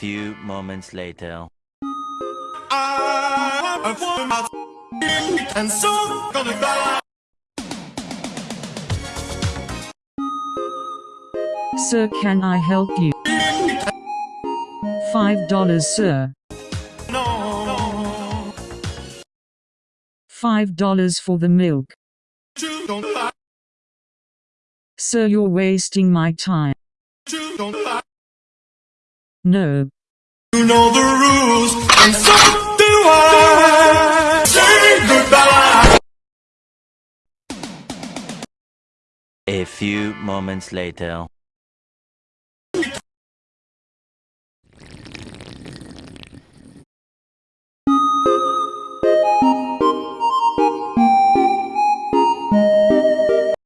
few moments later. Sir, can I help you? Five dollars, sir. No, Five dollars for the milk. Sir, you're wasting my time. No. You know the rules, and so do I. Say goodbye. A few moments later.